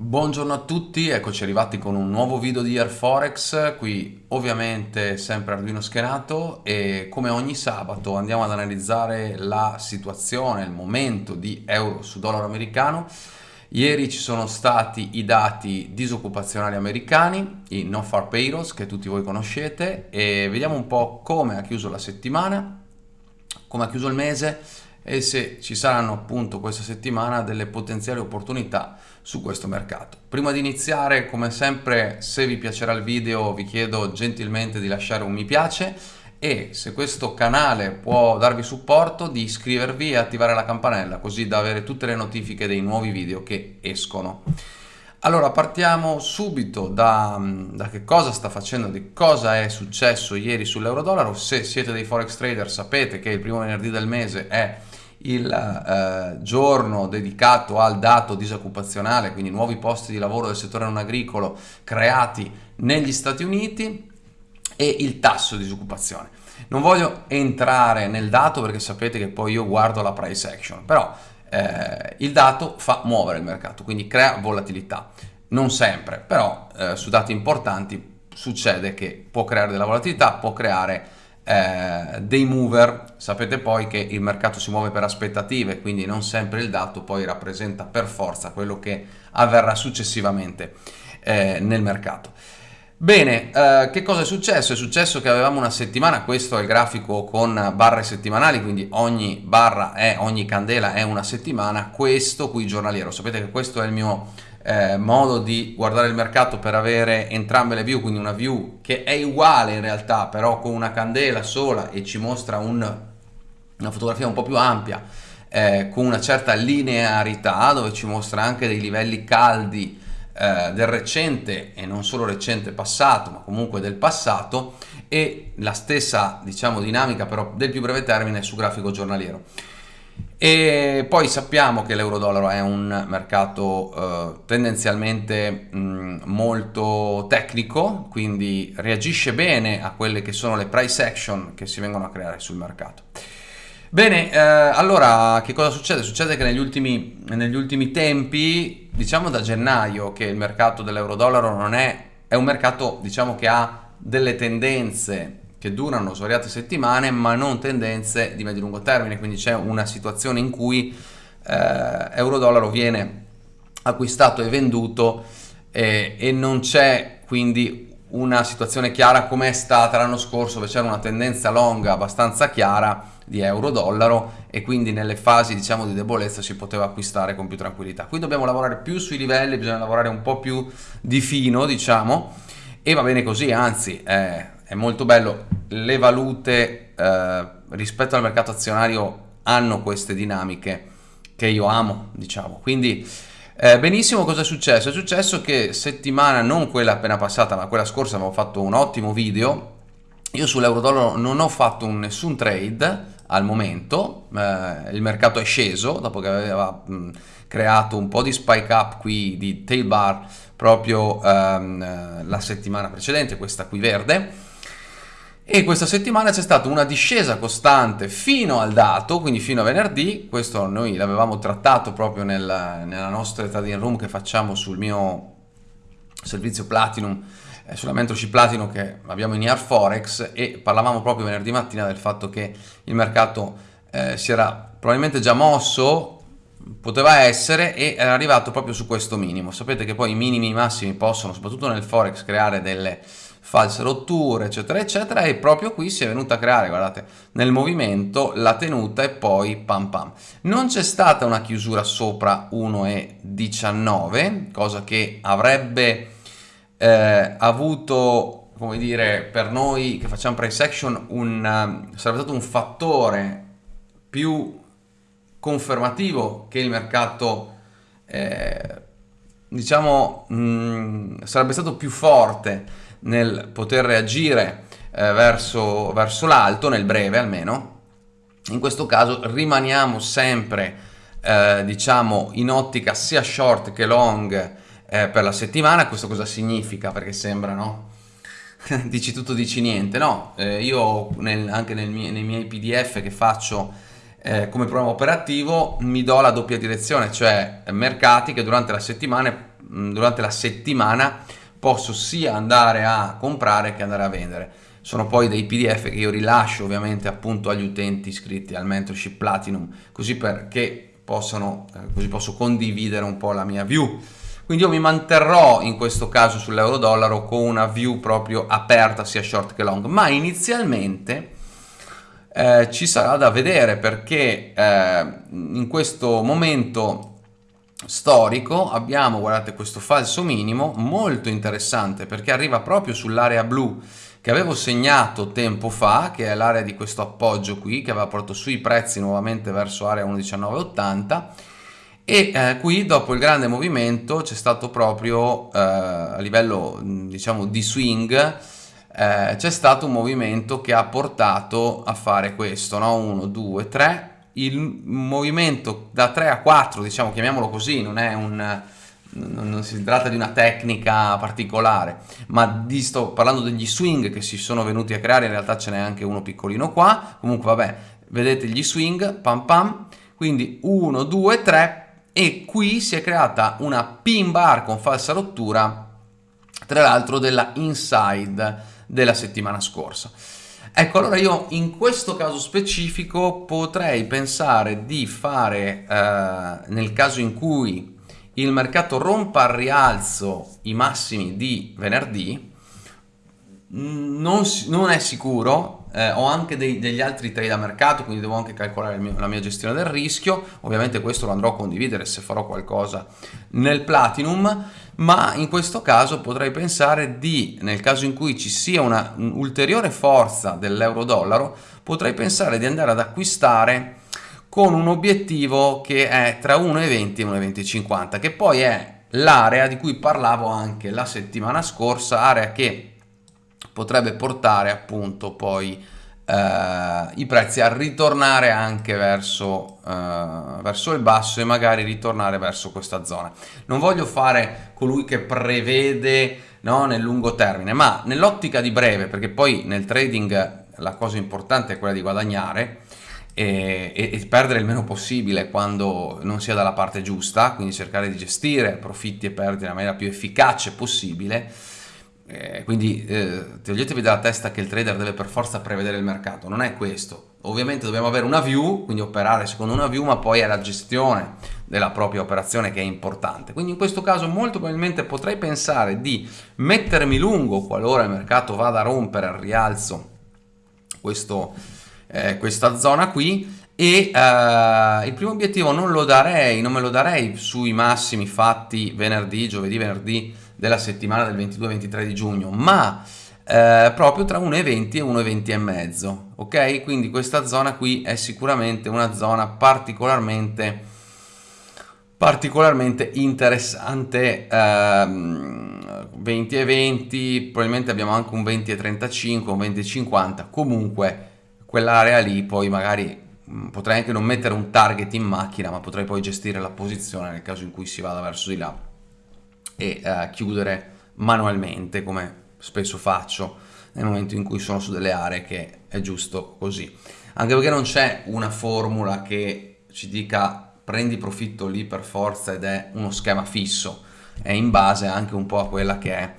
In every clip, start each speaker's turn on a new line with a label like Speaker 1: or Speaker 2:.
Speaker 1: Buongiorno a tutti, eccoci arrivati con un nuovo video di Air Forex, qui ovviamente sempre Arduino schenato e come ogni sabato andiamo ad analizzare la situazione, il momento di euro su dollaro americano. Ieri ci sono stati i dati disoccupazionali americani, i non-far payrolls che tutti voi conoscete e vediamo un po' come ha chiuso la settimana, come ha chiuso il mese e se ci saranno appunto questa settimana delle potenziali opportunità su questo mercato. Prima di iniziare, come sempre, se vi piacerà il video vi chiedo gentilmente di lasciare un mi piace e se questo canale può darvi supporto di iscrivervi e attivare la campanella così da avere tutte le notifiche dei nuovi video che escono. Allora partiamo subito da, da, che cosa sta facendo, di cosa è successo ieri sull'euro-dollaro. Se siete dei forex trader sapete che il primo venerdì del mese è il eh, giorno dedicato al dato disoccupazionale, quindi nuovi posti di lavoro del settore non agricolo creati negli Stati Uniti e il tasso di disoccupazione. Non voglio entrare nel dato perché sapete che poi io guardo la price action, però eh, il dato fa muovere il mercato, quindi crea volatilità. Non sempre, però eh, su dati importanti succede che può creare della volatilità, può creare eh, dei mover, sapete poi che il mercato si muove per aspettative, quindi non sempre il dato poi rappresenta per forza quello che avverrà successivamente eh, nel mercato. Bene, eh, che cosa è successo? È successo che avevamo una settimana, questo è il grafico con barre settimanali, quindi ogni barra è, ogni candela è una settimana, questo qui giornaliero, sapete che questo è il mio eh, modo di guardare il mercato per avere entrambe le view, quindi una view che è uguale in realtà, però con una candela sola e ci mostra un, una fotografia un po' più ampia, eh, con una certa linearità, dove ci mostra anche dei livelli caldi eh, del recente e non solo recente passato, ma comunque del passato, e la stessa diciamo dinamica però del più breve termine su grafico giornaliero. E poi sappiamo che l'euro-dollaro è un mercato eh, tendenzialmente mh, molto tecnico, quindi reagisce bene a quelle che sono le price action che si vengono a creare sul mercato. Bene, eh, allora che cosa succede? Succede che negli ultimi, negli ultimi tempi, diciamo da gennaio, che il mercato dell'euro-dollaro non è, è un mercato diciamo che ha delle tendenze che durano svariate settimane ma non tendenze di medio-lungo termine, quindi c'è una situazione in cui eh, euro-dollaro viene acquistato e venduto eh, e non c'è quindi una situazione chiara come è stata l'anno scorso dove c'era una tendenza longa abbastanza chiara di euro-dollaro e quindi nelle fasi diciamo di debolezza si poteva acquistare con più tranquillità. Qui dobbiamo lavorare più sui livelli, bisogna lavorare un po' più di fino diciamo e va bene così, anzi eh, è molto bello, le valute eh, rispetto al mercato azionario hanno queste dinamiche che io amo, diciamo. Quindi eh, benissimo, cosa è successo? È successo che settimana, non quella appena passata, ma quella scorsa avevo fatto un ottimo video. Io sull'euro-dollaro non ho fatto un, nessun trade al momento, eh, il mercato è sceso dopo che aveva mh, creato un po' di spike up qui di tail bar proprio ehm, la settimana precedente, questa qui verde e questa settimana c'è stata una discesa costante fino al dato, quindi fino a venerdì, questo noi l'avevamo trattato proprio nel, nella nostra trading room che facciamo sul mio servizio Platinum, eh, sulla mentorship Platinum che abbiamo in Air Forex e parlavamo proprio venerdì mattina del fatto che il mercato eh, si era probabilmente già mosso, poteva essere e era arrivato proprio su questo minimo. Sapete che poi i minimi e i massimi possono, soprattutto nel Forex, creare delle false rotture eccetera eccetera e proprio qui si è venuta a creare guardate nel movimento la tenuta e poi pam pam. Non c'è stata una chiusura sopra 1,19 cosa che avrebbe eh, avuto come dire per noi che facciamo price action un, uh, sarebbe stato un fattore più confermativo che il mercato eh, diciamo mh, mm, sarebbe stato più forte nel poter reagire eh, verso, verso l'alto, nel breve almeno. In questo caso rimaniamo sempre eh, diciamo in ottica sia short che long eh, per la settimana. Questo cosa significa? Perché sembra no? dici tutto, dici niente. No, eh, io nel, anche nel mie, nei miei PDF che faccio eh, come programma operativo mi do la doppia direzione, cioè mercati che durante la settimana durante la settimana posso sia andare a comprare che andare a vendere. Sono poi dei PDF che io rilascio ovviamente appunto agli utenti iscritti al mentorship Platinum, così perché possano, eh, così posso condividere un po' la mia view. Quindi io mi manterrò in questo caso sull'euro dollaro con una view proprio aperta sia short che long, ma inizialmente eh, ci sarà da vedere perché eh, in questo momento storico abbiamo, guardate, questo falso minimo molto interessante perché arriva proprio sull'area blu che avevo segnato tempo fa, che è l'area di questo appoggio qui, che aveva portato sui prezzi nuovamente verso area 1,1980 e eh, qui dopo il grande movimento c'è stato proprio eh, a livello diciamo di swing eh, c'è stato un movimento che ha portato a fare questo, no? 1, 2, 3 il movimento da 3 a 4, diciamo, chiamiamolo così, non è un non si tratta di una tecnica particolare, ma di, sto parlando degli swing che si sono venuti a creare, in realtà ce n'è anche uno piccolino qua, comunque vabbè, vedete gli swing, pam pam, quindi 1, 2, 3 e qui si è creata una pin bar con falsa rottura, tra l'altro della inside della settimana scorsa. Ecco, allora io in questo caso specifico potrei pensare di fare, eh, nel caso in cui il mercato rompa al rialzo i massimi di venerdì, non, non è sicuro, eh, ho anche dei, degli altri trade a mercato, quindi devo anche calcolare mio, la mia gestione del rischio, ovviamente questo lo andrò a condividere se farò qualcosa nel Platinum, ma in questo caso potrei pensare di, nel caso in cui ci sia una ulteriore forza dell'euro-dollaro, potrei pensare di andare ad acquistare con un obiettivo che è tra 1,20 e 1,2050, che poi è l'area di cui parlavo anche la settimana scorsa, area che potrebbe portare appunto poi eh, i prezzi a ritornare anche verso, eh, verso il basso e magari ritornare verso questa zona. Non voglio fare colui che prevede no, nel lungo termine, ma nell'ottica di breve, perché poi nel trading la cosa importante è quella di guadagnare, e, e, perdere il meno possibile quando non sia dalla parte giusta, quindi cercare di gestire profitti e perdite nella maniera più efficace possibile eh, quindi eh, toglietevi dalla testa che il trader deve per forza prevedere il mercato, non è questo. Ovviamente dobbiamo avere una view, quindi operare secondo una view, ma poi è la gestione della propria operazione che è importante. Quindi in questo caso molto probabilmente potrei pensare di mettermi lungo qualora il mercato vada a rompere al rialzo questo, eh, questa zona qui e uh, il primo obiettivo non lo darei, non me lo darei sui massimi fatti venerdì, giovedì, venerdì della settimana del 22-23 di giugno, ma eh, proprio tra 1,20 e 1,20 e mezzo, ok? Quindi questa zona qui è sicuramente una zona particolarmente particolarmente interessante ehm, 20 e 20 probabilmente abbiamo anche un 20 e 35 un 20 e 50 comunque quell'area lì poi magari Mm, potrei anche non mettere un target in macchina, ma potrei poi gestire la posizione nel caso in cui si vada verso di là e uh, chiudere manualmente, come spesso faccio nel momento in cui sono su delle aree che è giusto così. Anche perché non c'è una formula che ci dica prendi profitto lì per forza ed è uno schema fisso, è in base anche un po' a quella che è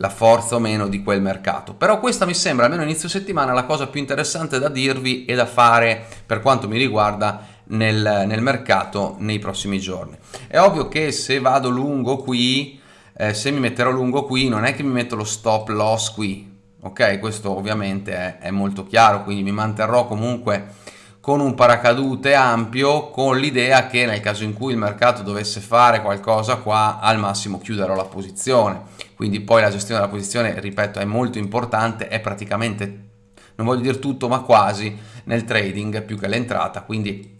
Speaker 1: la forza o meno di quel mercato. Però questa mi sembra, almeno inizio settimana, la cosa più interessante da dirvi e da fare per quanto mi riguarda nel, nel mercato nei prossimi giorni. È ovvio che se vado lungo qui, eh, se mi metterò lungo qui, non è che mi metto lo stop loss qui, ok? Questo ovviamente è, è molto chiaro, quindi mi manterrò comunque con un paracadute ampio con l'idea che nel caso in cui il mercato dovesse fare qualcosa qua al massimo chiuderò la posizione quindi poi la gestione della posizione ripeto è molto importante è praticamente non voglio dire tutto ma quasi nel trading più che l'entrata quindi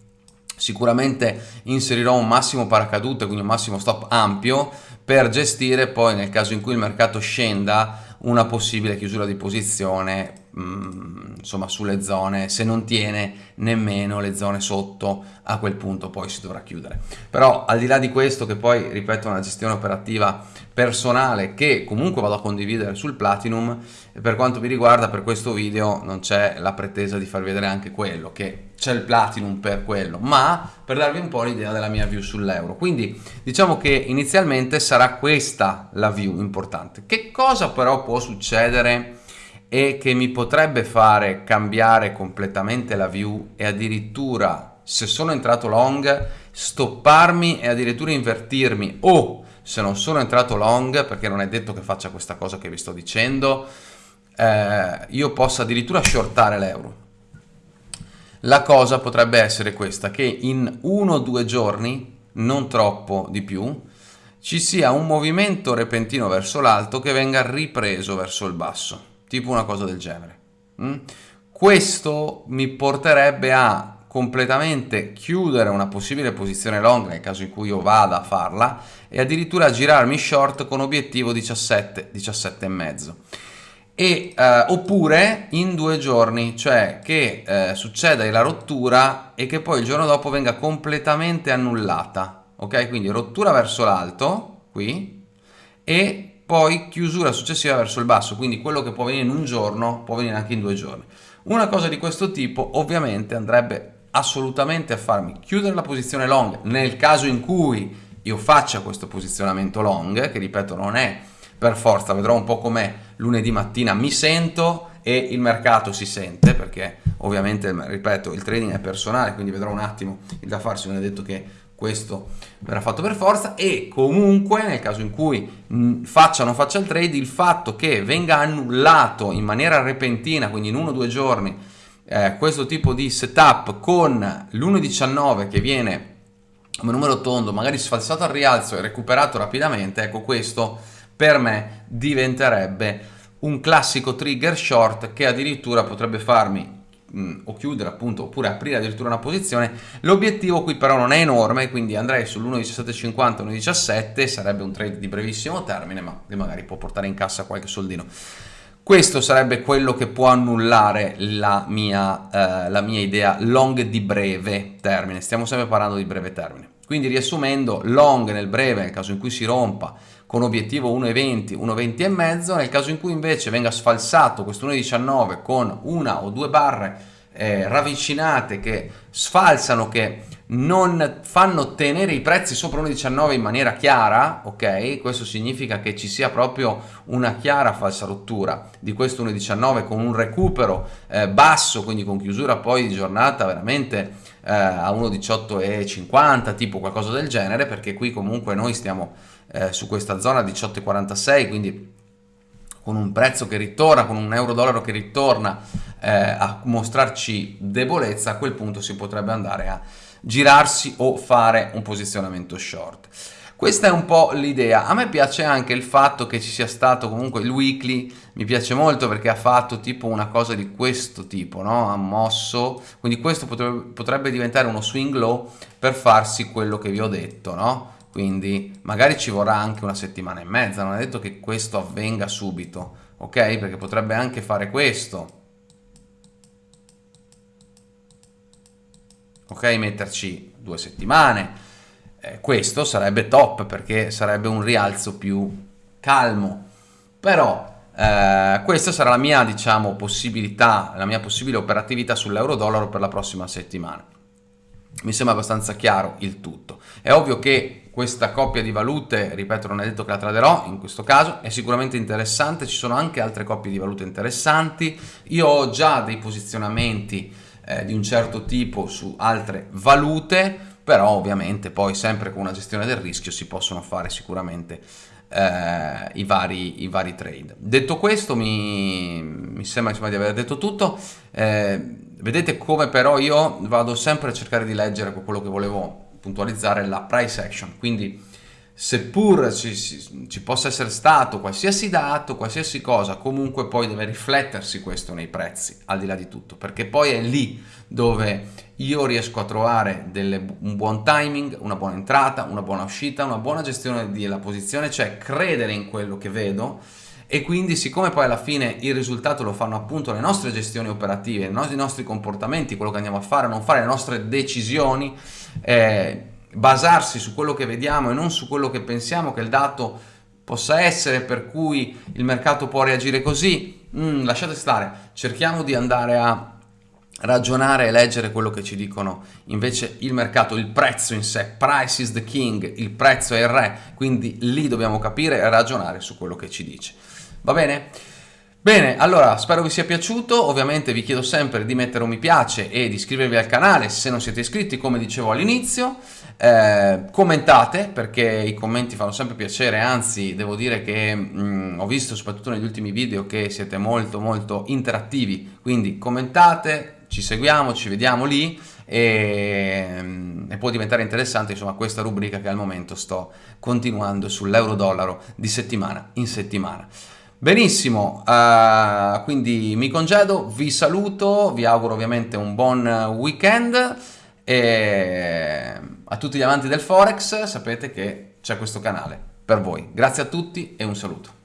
Speaker 1: sicuramente inserirò un massimo paracadute quindi un massimo stop ampio per gestire poi nel caso in cui il mercato scenda una possibile chiusura di posizione mm, insomma sulle zone, se non tiene nemmeno le zone sotto, a quel punto poi si dovrà chiudere. Però al di là di questo, che poi ripeto è una gestione operativa personale che comunque vado a condividere sul Platinum, per quanto mi riguarda per questo video non c'è la pretesa di farvi vedere anche quello, che c'è il Platinum per quello, ma per darvi un po' l'idea della mia view sull'euro. Quindi diciamo che inizialmente sarà questa la view importante. Che cosa però può succedere e che mi potrebbe fare cambiare completamente la view e addirittura se sono entrato long stopparmi e addirittura invertirmi. O se non sono entrato long perché non è detto che faccia questa cosa che vi sto dicendo eh, io possa addirittura shortare l'euro. La cosa potrebbe essere questa che in uno o due giorni non troppo di più ci sia un movimento repentino verso l'alto che venga ripreso verso il basso tipo una cosa del genere. Mm? Questo mi porterebbe a completamente chiudere una possibile posizione long nel caso in cui io vada a farla e addirittura girarmi short con obiettivo 17, 17 e mezzo. E, eh, oppure in due giorni, cioè che eh, succeda la rottura e che poi il giorno dopo venga completamente annullata. Ok, quindi rottura verso l'alto, qui, e poi chiusura successiva verso il basso, quindi quello che può venire in un giorno può venire anche in due giorni. Una cosa di questo tipo ovviamente andrebbe assolutamente a farmi chiudere la posizione long nel caso in cui io faccia questo posizionamento long, che ripeto non è per forza, vedrò un po' com'è lunedì mattina, mi sento e il mercato si sente, perché ovviamente, ripeto, il trading è personale, quindi vedrò un attimo il da farsi, non è detto che questo verrà fatto per forza e comunque nel caso in cui faccia o non faccia il trade il fatto che venga annullato in maniera repentina quindi in uno o due giorni eh, questo tipo di setup con l'1.19 che viene come numero tondo magari sfalsato al rialzo e recuperato rapidamente ecco questo per me diventerebbe un classico trigger short che addirittura potrebbe farmi mh, o chiudere appunto oppure aprire addirittura una posizione l'obiettivo qui però non è enorme quindi andrei sull'1.1750 1.17 sarebbe un trade di brevissimo termine ma magari può portare in cassa qualche soldino. Questo sarebbe quello che può annullare la mia, eh, la mia idea long di breve termine. Stiamo sempre parlando di breve termine. Quindi riassumendo long nel breve nel caso in cui si rompa con obiettivo 1,20, 1,20 e mezzo, nel caso in cui invece venga sfalsato questo 1,19 con una o due barre eh, ravvicinate che sfalsano, che non fanno tenere i prezzi sopra 1,19 in maniera chiara, ok? Questo significa che ci sia proprio una chiara falsa rottura di questo 1,19 con un recupero eh, basso, quindi con chiusura poi di giornata veramente eh, a 1,18,50, tipo qualcosa del genere, perché qui comunque noi stiamo eh, su questa zona 18,46 quindi con un prezzo che ritorna, con un euro dollaro che ritorna eh, a mostrarci debolezza, a quel punto si potrebbe andare a girarsi o fare un posizionamento short. Questa è un po' l'idea. A me piace anche il fatto che ci sia stato comunque il weekly, mi piace molto perché ha fatto tipo una cosa di questo tipo, no? Ha mosso, quindi questo potrebbe, potrebbe diventare uno swing low per farsi quello che vi ho detto, no? Quindi magari ci vorrà anche una settimana e mezza, non è detto che questo avvenga subito, ok? Perché potrebbe anche fare questo, ok? Metterci due settimane, eh, questo sarebbe top perché sarebbe un rialzo più calmo, però eh, questa sarà la mia, diciamo, possibilità, la mia possibile operatività sull'euro-dollaro per la prossima settimana. Mi sembra abbastanza chiaro il tutto. È ovvio che questa coppia di valute, ripeto non è detto che la traderò in questo caso, è sicuramente interessante, ci sono anche altre coppie di valute interessanti, io ho già dei posizionamenti eh, di un certo tipo su altre valute, però ovviamente poi sempre con una gestione del rischio si possono fare sicuramente eh, i, vari, i, vari, trade. Detto questo mi, mi sembra insomma, di aver detto tutto, eh, vedete come però io vado sempre a cercare di leggere quello che volevo puntualizzare la price action, quindi seppur ci, ci, possa essere stato qualsiasi dato, qualsiasi cosa, comunque poi deve riflettersi questo nei prezzi, al di là di tutto, perché poi è lì dove io riesco a trovare delle, un buon timing, una buona entrata, una buona uscita, una buona gestione della posizione, cioè credere in quello che vedo e quindi siccome poi alla fine il risultato lo fanno appunto le nostre gestioni operative, i nostri comportamenti, quello che andiamo a fare, non fare le nostre decisioni, eh, basarsi su quello che vediamo e non su quello che pensiamo che il dato possa essere per cui il mercato può reagire così, mm, lasciate stare, cerchiamo di andare a ragionare e leggere quello che ci dicono invece il mercato, il prezzo in sé, price is the king, il prezzo è il re, quindi lì dobbiamo capire e ragionare su quello che ci dice. Va bene? Bene, allora spero vi sia piaciuto, ovviamente vi chiedo sempre di mettere un mi piace e di iscrivervi al canale se non siete iscritti come dicevo all'inizio, eh, commentate perché i commenti fanno sempre piacere, anzi devo dire che mh, mm, ho visto soprattutto negli ultimi video che siete molto molto interattivi, quindi commentate, ci seguiamo, ci vediamo lì e, mm, e può diventare interessante insomma questa rubrica che al momento sto continuando sull'euro-dollaro di settimana in settimana. Benissimo, uh, quindi mi congedo, vi saluto, vi auguro ovviamente un buon weekend e a tutti gli amanti del Forex sapete che c'è questo canale per voi. Grazie a tutti e un saluto.